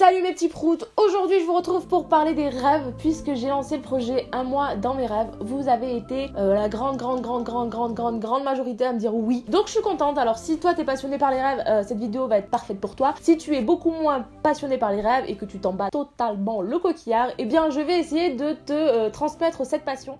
Salut mes petits proutes Aujourd'hui je vous retrouve pour parler des rêves puisque j'ai lancé le projet Un mois dans mes rêves. Vous avez été euh, la grande grande grande grande grande grande grande majorité à me dire oui. Donc je suis contente. Alors si toi t'es passionné par les rêves, euh, cette vidéo va être parfaite pour toi. Si tu es beaucoup moins passionné par les rêves et que tu t'en bats totalement le coquillard, eh bien je vais essayer de te euh, transmettre cette passion.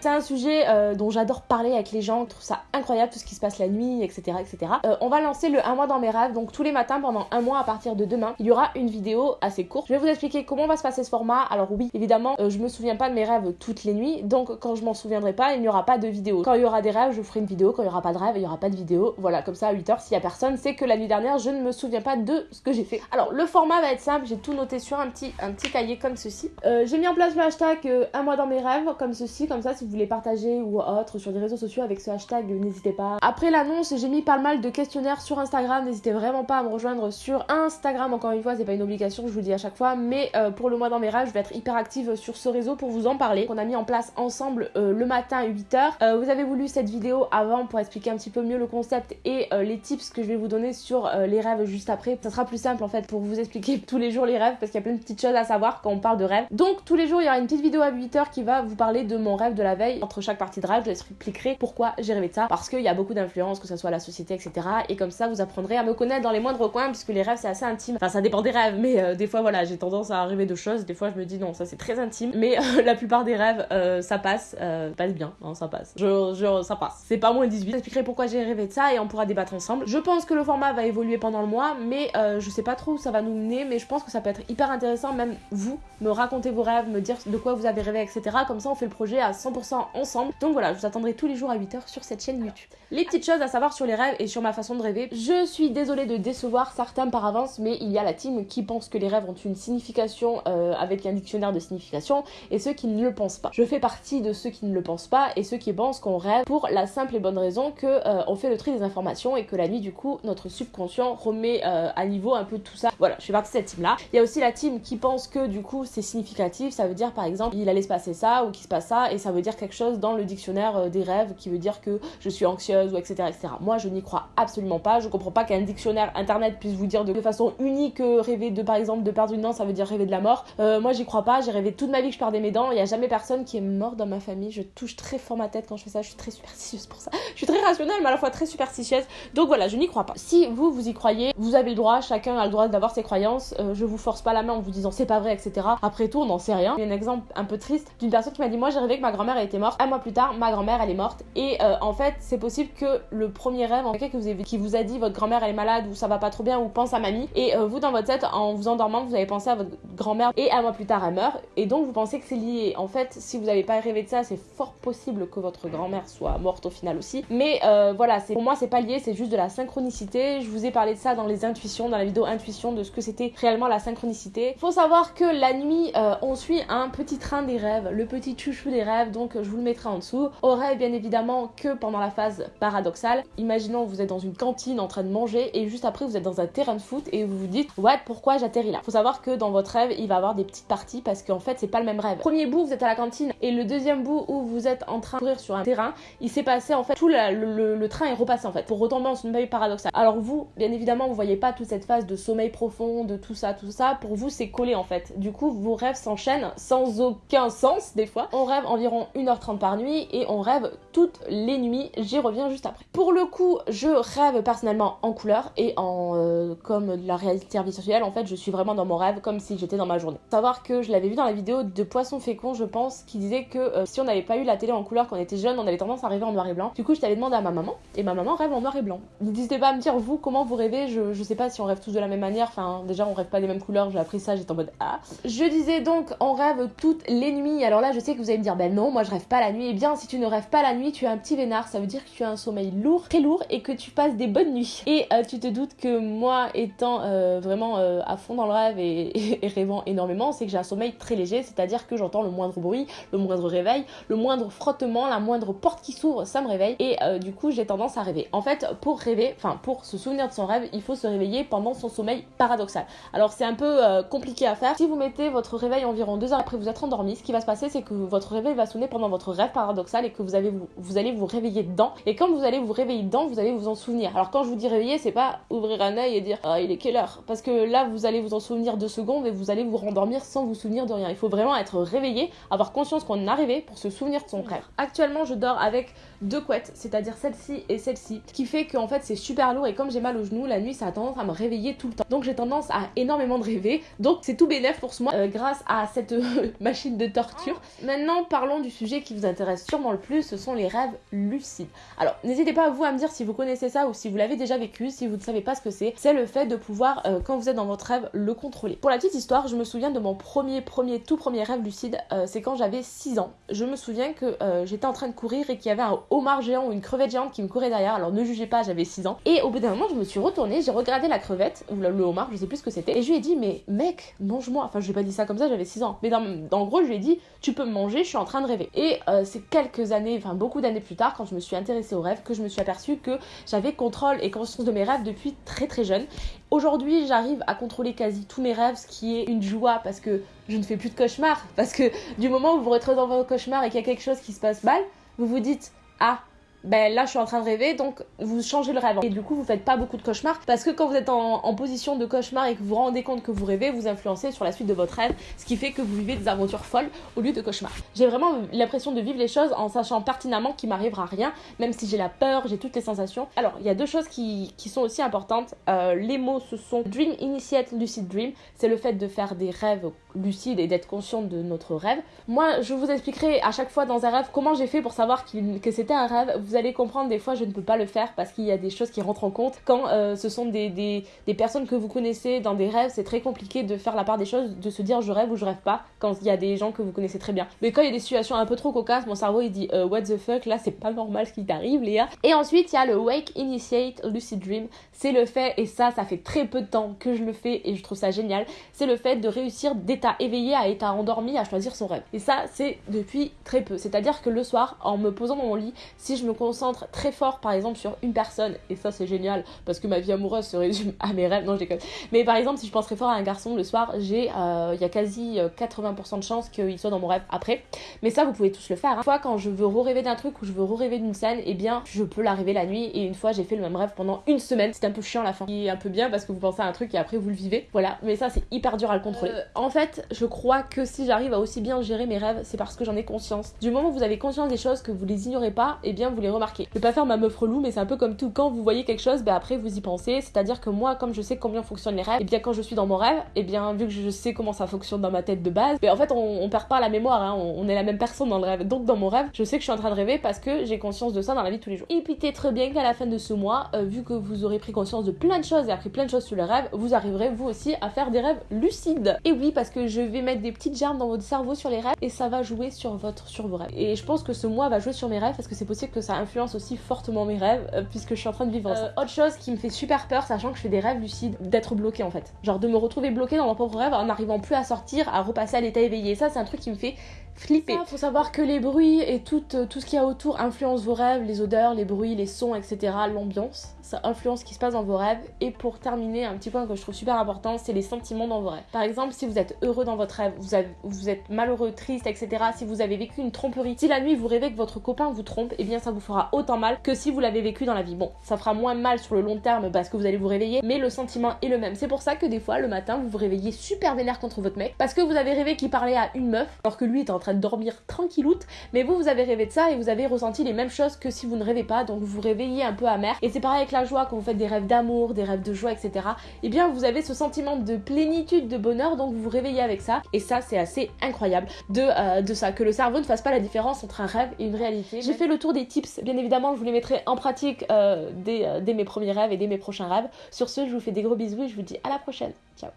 C'est un sujet euh, dont j'adore parler avec les gens, je trouve ça incroyable tout ce qui se passe la nuit, etc. etc. Euh, on va lancer le 1 mois dans mes rêves, donc tous les matins pendant un mois à partir de demain, il y aura une vidéo assez courte. Je vais vous expliquer comment va se passer ce format. Alors oui, évidemment, euh, je me souviens pas de mes rêves toutes les nuits, donc quand je m'en souviendrai pas, il n'y aura pas de vidéo. Quand il y aura des rêves, je vous ferai une vidéo, quand il y aura pas de rêves, il y aura pas de vidéo. Voilà, comme ça à 8h, s'il y a personne, c'est que la nuit dernière, je ne me souviens pas de ce que j'ai fait. Alors le format va être simple, j'ai tout noté sur un petit, un petit cahier comme ceci. j'ai mis en place le hashtag un mois dans mes rêves, comme ceci, comme ça si vous voulez partager ou autre sur les réseaux sociaux avec ce hashtag, n'hésitez pas. Après l'annonce, j'ai mis pas mal de questionnaires sur Instagram, n'hésitez vraiment pas à me rejoindre sur Instagram, encore une fois, c'est pas une obligation, je vous le dis à chaque fois, mais euh, pour le mois dans je vais être hyper active sur ce réseau pour vous en parler. On a mis en place ensemble euh, le matin à 8h. Euh, vous avez voulu cette vidéo avant pour expliquer un petit peu mieux le concept et les tips que je vais vous donner sur les rêves juste après. Ça sera plus simple en fait pour vous expliquer tous les jours les rêves parce qu'il y a plein de petites choses à savoir quand on parle de rêves. Donc tous les jours, il y aura une petite vidéo à 8h qui va vous parler de mon rêve de la veille entre chaque partie de rêve. Je expliquerai pourquoi j'ai rêvé de ça parce qu'il y a beaucoup d'influence, que ce soit la société, etc. Et comme ça, vous apprendrez à me connaître dans les moindres coins puisque les rêves c'est assez intime. Enfin, ça dépend des rêves, mais euh, des fois, voilà, j'ai tendance à rêver de choses. Des fois, je me dis non, ça c'est très intime. Mais euh, la plupart des rêves, euh, ça passe, passe bien, hein, ça passe. Je, ça passe. C'est pas moins 18. J'expliquerai pourquoi j'ai rêvé de ça et on pourra débattre ensemble. Je pense que le format va évoluer pendant le mois, mais je sais pas trop où ça va nous mener. Mais je pense que ça peut être hyper intéressant, même vous, me raconter vos rêves, me dire de quoi vous avez rêvé, etc. Comme ça, on fait le projet à 100% ensemble. Donc voilà, je vous attendrai tous les jours à 8h sur cette chaîne YouTube. Les petites choses à savoir sur les rêves et sur ma façon de rêver. Je suis désolée de décevoir certains par avance, mais il y a la team qui pense que les rêves ont une signification euh, avec un dictionnaire de signification et ceux qui ne le pensent pas. Je fais partie de ceux qui ne le pensent pas et ceux qui pensent qu'on rêve pour la simple et bonne raison que euh, on fait le tri des informations et que la nuit du coup notre subconscient remet euh, à niveau un peu tout ça. Voilà, je fais partie de cette team là. Il y a aussi la team qui pense que du coup c'est significatif, ça veut dire par exemple il allait se passer ça ou qu'il se passe ça et ça veut dire quelque chose dans le dictionnaire des rêves qui veut dire que je suis anxieuse ou etc. etc. Moi, je n'y crois absolument pas. Je comprends pas qu'un dictionnaire internet puisse vous dire de façon unique rêver de, par exemple, de perdre une dent, ça veut dire rêver de la mort. Euh, moi, j'y crois pas. J'ai rêvé toute ma vie que je perdais mes dents. Il y a jamais personne qui est mort dans ma famille. Je touche très fort ma tête quand je fais ça. Je suis très superstitieuse pour ça. Je suis très rationnelle, mais à la fois très superstitieuse. Donc voilà, je n'y crois pas. Si vous, vous y croyez, vous avez le droit. Chacun a le droit d'avoir ses croyances. Euh, je vous force pas la main en vous disant c'est pas vrai, etc. Après tout, on n'en sait rien. Il y a un exemple un peu triste d'une personne qui m'a dit moi j'ai rêvé que ma grand-mère était morte. Un mois plus tard, ma grand-mère elle est morte. Et euh, en fait, c'est possible que le premier rêve, en quelqu'un que vous avez, qui vous a dit votre grand-mère elle est malade ou ça va pas trop bien ou pense à mamie, et euh, vous dans votre tête, en vous endormant, vous avez pensé à votre grand-mère et un mois plus tard elle meurt, et donc vous pensez que c'est lié. En fait, si vous n'avez pas rêvé de ça, c'est fort possible que votre grand-mère soit morte au final aussi. Mais euh, voilà, pour moi c'est pas lié, c'est juste de la synchronicité. Je vous ai parlé de ça dans les intuitions, dans la vidéo intuition de ce que c'était réellement la synchronicité. Faut savoir que la nuit, on suit un petit train des rêves, le petit chouchou des rêves, donc je vous le mettrai en dessous. Au rêve bien évidemment que pendant la phase paradoxale. Imaginons vous êtes dans une cantine en train de manger et juste après vous êtes dans un terrain de foot et vous vous dites what pourquoi j'atterris là? Faut savoir que dans votre rêve il va y avoir des petites parties parce qu'en fait c'est pas le même rêve. Premier bout vous êtes à la cantine et le deuxième bout où vous êtes en train de courir sur un terrain, il s'est passé en fait tout le, train est repassé en fait pour retomber dans une veille paradoxale. Alors vous bien évidemment vous voyez pas toute cette phase de sommeil profond, de tout ça, tout ça. Pour vous c'est collé en fait. Du coup vos rêves s'enchaînent sans aucun sens des fois. On rêve environ 1h30 par nuit et on rêve toutes les nuits. J'y reviens juste après. Pour le coup je rêve personnellement en couleur et en euh, comme la réalité virtuelle en fait je suis vraiment dans mon rêve comme si j'étais dans ma journée. Savoir que je l'avais vu dans la vidéo de Poisson Fécond je pense qui disait que euh, si on n'avait pas eu la télé en couleur quand on était jeune on avait tendance à rêver en noir et blanc. Du coup je t'avais demandé à ma maman et ma maman rêve en noir et blanc. N'hésitez pas à me dire vous comment vous rêvez, je, je sais pas si on rêve tous de la même manière, enfin déjà on rêve pas des mêmes couleurs, j'ai appris ça, j'étais en mode ah. Je disais donc on rêve toutes les nuits, alors là je sais que vous allez me dire ben non moi je rêve pas la nuit, et eh bien si tu ne rêves pas la nuit tu as un petit vénard, ça veut dire que tu as un sommeil lourd, très lourd et que tu passes des bonnes nuits. Et euh, tu te doutes que moi, étant euh, vraiment euh, à fond dans le rêve et, rêvant énormément, c'est que j'ai un sommeil très léger, c'est-à-dire que j'entends le moindre bruit, le moindre réveil, le moindre frottement, la moindre porte qui s'ouvre, ça me réveille. Et du coup, j'ai tendance à rêver. En fait, pour rêver, enfin pour se souvenir de son rêve, il faut se réveiller pendant son sommeil paradoxal. Alors c'est un peu compliqué à faire. Si vous mettez votre réveil environ deux heures après vous être endormi, ce qui va se passer, c'est que votre réveil va sonner pendant pendant votre rêve paradoxal et que vous, avez, vous, vous allez vous réveiller dedans. Et quand vous allez vous réveiller dedans, vous allez vous en souvenir. Alors quand je vous dis réveiller, c'est pas ouvrir un œil et dire ah, il est quelle heure? Parce que là, vous allez vous en souvenir deux secondes et vous allez vous rendormir sans vous souvenir de rien. Il faut vraiment être réveillé, avoir conscience qu'on est arrivé pour se souvenir de son rêve. Actuellement, je dors avec deux couettes, c'est-à-dire celle-ci et celle-ci, ce qui fait qu'en fait c'est super lourd et comme j'ai mal au genou, la nuit ça a tendance à me réveiller tout le temps. Donc j'ai tendance à énormément de rêver. Donc c'est tout bénéf pour ce euh, grâce à cette euh, machine de torture. Maintenant parlons du sujet qui vous intéresse sûrement le plus, ce sont les rêves lucides. Alors n'hésitez pas à vous à me dire si vous connaissez ça ou si vous l'avez déjà vécu, si vous ne savez pas ce que c'est. C'est le fait de pouvoir, euh, quand vous êtes dans votre rêve, le contrôler. Pour la petite histoire, je me souviens de mon premier, premier, tout premier rêve lucide, c'est quand j'avais 6 ans. Je me souviens que j'étais en train de courir et qu'il y avait un homard géant ou une crevette géante qui me courait derrière. Alors ne jugez pas, j'avais 6 ans. Et au bout d'un moment, je me suis retournée, j'ai regardé la crevette, ou le, homard, je sais plus ce que c'était. Et je lui ai dit, mais mec, mange-moi. Enfin, je lui ai pas dit ça comme ça, j'avais 6 ans. Mais dans, gros, je lui ai dit, tu peux me manger, je suis en train de rêver. Et euh, c'est quelques années, enfin beaucoup d'années plus tard, quand je me suis intéressée aux rêves, que je me suis aperçue que j'avais contrôle et conscience de mes rêves depuis très très jeune. Aujourd'hui, j'arrive à contrôler quasi tous mes rêves, ce qui est une joie parce que je ne fais plus de cauchemars. Parce que du moment où vous retrouvez dans votre cauchemar et qu'il y a quelque chose qui se passe mal, vous vous dites Ah, ben là je suis en train de rêver donc vous changez le rêve. Et du coup vous faites pas beaucoup de cauchemars parce que quand vous êtes en, position de cauchemar et que vous vous rendez compte que vous rêvez vous influencez sur la suite de votre rêve ce qui fait que vous vivez des aventures folles au lieu de cauchemars. J'ai vraiment l'impression de vivre les choses en sachant pertinemment qu'il m'arrivera rien même si j'ai la peur j'ai toutes les sensations. Alors il y a deux choses qui, sont aussi importantes. Euh, les mots ce sont dream initiate lucid dream c'est le fait de faire des rêves lucides et d'être conscient de notre rêve moi je vous expliquerai à chaque fois dans un rêve comment j'ai fait pour savoir que c'était un rêve vous allez comprendre, des fois je ne peux pas le faire parce qu'il y a des choses qui rentrent en compte. Quand euh, ce sont des, des, personnes que vous connaissez dans des rêves, c'est très compliqué de faire la part des choses, de se dire je rêve ou je rêve pas quand il y a des gens que vous connaissez très bien. Mais quand il y a des situations un peu trop cocasses, mon cerveau il dit euh, what the fuck, là c'est pas normal ce qui t'arrive Léa. Et ensuite il y a le Wake Initiate Lucid Dream. C'est le fait, et ça ça fait très peu de temps que je le fais et je trouve ça génial, c'est le fait de réussir éveillé à état endormi à choisir son rêve. Et ça c'est depuis très peu. C'est-à-dire que le soir, en me posant dans mon lit, si je me concentre très fort par exemple sur une personne, et ça c'est génial parce que ma vie amoureuse se résume à mes rêves, non je déconne. Mais par exemple si je pense très fort à un garçon le soir, j'ai euh, il y a quasi 80% euh, de chances qu'il soit dans mon rêve après. Mais ça vous pouvez tous le faire. Hein. Une fois quand je veux rêver d'un truc ou je veux rêver d'une scène, et eh bien je peux la rêver la nuit et une fois j'ai fait le même rêve pendant une semaine. C'est un peu chiant à la fin. Et un peu bien parce que vous pensez à un truc et après vous le vivez. Voilà, mais ça c'est hyper dur à le contrôler. Euh, en fait, je crois que si j'arrive à aussi bien gérer mes rêves, c'est parce que j'en ai conscience. Du moment où vous avez conscience des choses que vous les ignorez pas, et eh bien vous les remarquez. Je vais pas faire ma meuf relou, mais c'est un peu comme tout. Quand vous voyez quelque chose, ben après vous y pensez. C'est-à-dire que moi, comme je sais combien fonctionnent les rêves, et bien quand je suis dans mon rêve, et bien vu que je sais comment ça fonctionne dans ma tête de base, ben en fait on, perd pas la mémoire, hein. on, est la même personne dans le rêve. Donc dans mon rêve, je sais que je suis en train de rêver parce que j'ai conscience de ça dans la vie tous les jours. Et puis peut-être bien qu'à la fin de ce mois, euh, vu que vous aurez pris conscience de plein de choses et appris plein de choses sur le rêve, vous arriverez vous aussi à faire des rêves lucides. Et oui, parce que je vais mettre des petites germes dans votre cerveau sur les rêves et ça va jouer sur votre sur vos rêves. Et je pense que ce mois va jouer sur mes rêves parce que c'est possible que ça influence aussi fortement mes rêves euh, puisque je suis en train de vivre ça. Euh, autre chose qui me fait super peur, sachant que je fais des rêves lucides, d'être bloqué en fait. Genre de me retrouver bloqué dans mon propre rêve en n'arrivant plus à sortir, à repasser à l'état éveillé. Ça, c'est un truc qui me fait flipper. Il faut savoir que les bruits et tout, euh, tout ce qu'il y a autour influence vos rêves, les odeurs, les bruits, les sons, etc. L'ambiance, ça influence ce qui se passe dans vos rêves. Et pour terminer, un petit point que je trouve super important, c'est les sentiments dans vos rêves. Par exemple, si vous êtes heureux dans votre rêve, vous, avez, vous êtes malheureux, triste, etc. Si vous avez vécu une tromperie, si la nuit vous rêvez que votre copain vous trompe, et eh bien ça vous fera autant mal que si vous l'avez vécu dans la vie. Bon, ça fera moins mal sur le long terme parce que vous allez vous réveiller, mais le sentiment est le même. C'est pour ça que des fois, le matin, vous vous réveillez super vénère contre votre mec parce que vous avez rêvé qu'il parlait à une meuf alors que lui était en train de dormir tranquilloute, mais vous, vous avez rêvé de ça et vous avez ressenti les mêmes choses que si vous ne rêvez pas, donc vous vous réveillez un peu amer. Et c'est pareil avec la joie quand vous faites des rêves d'amour, des rêves de joie, etc. Et eh bien, vous avez ce sentiment de plénitude, de bonheur, donc vous vous réveillez avec ça. Et ça, c'est assez incroyable de, euh, de ça, que le cerveau ne fasse pas la différence entre un rêve et une réalité. J'ai fait le tour des tips, bien évidemment, je vous les mettrai en pratique euh, euh, dès mes premiers rêves et dès mes prochains rêves. Sur ce, je vous fais des gros bisous et je vous dis à la prochaine. Ciao